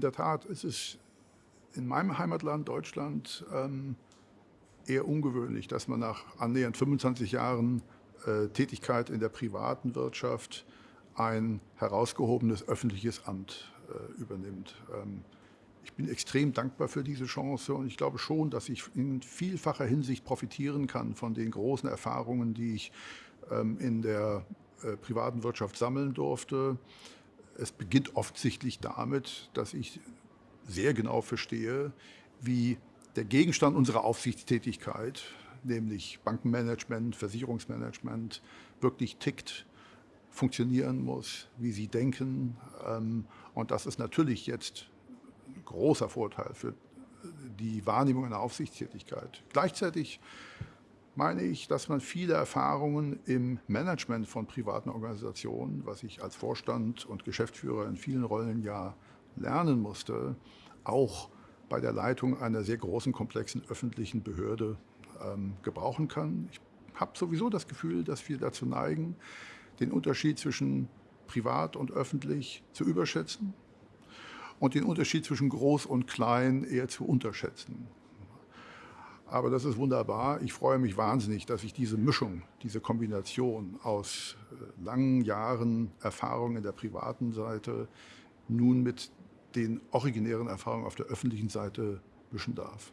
in der Tat, es ist in meinem Heimatland Deutschland ähm, eher ungewöhnlich, dass man nach annähernd 25 Jahren äh, Tätigkeit in der privaten Wirtschaft ein herausgehobenes öffentliches Amt äh, übernimmt. Ähm, ich bin extrem dankbar für diese Chance und ich glaube schon, dass ich in vielfacher Hinsicht profitieren kann von den großen Erfahrungen, die ich ähm, in der äh, privaten Wirtschaft sammeln durfte. Es beginnt offensichtlich damit, dass ich sehr genau verstehe, wie der Gegenstand unserer Aufsichtstätigkeit, nämlich Bankenmanagement, Versicherungsmanagement, wirklich tickt, funktionieren muss, wie sie denken. Ähm, und das ist natürlich jetzt ein großer Vorteil für die Wahrnehmung einer Aufsichtstätigkeit. Gleichzeitig meine ich, dass man viele Erfahrungen im Management von privaten Organisationen, was ich als Vorstand und Geschäftsführer in vielen Rollen ja lernen musste, auch bei der Leitung einer sehr großen, komplexen öffentlichen Behörde ähm, gebrauchen kann. Ich habe sowieso das Gefühl, dass wir dazu neigen, den Unterschied zwischen privat und öffentlich zu überschätzen und den Unterschied zwischen groß und klein eher zu unterschätzen. Aber das ist wunderbar. Ich freue mich wahnsinnig, dass ich diese Mischung, diese Kombination aus äh, langen Jahren Erfahrung in der privaten Seite nun mit den originären Erfahrungen auf der öffentlichen Seite mischen darf.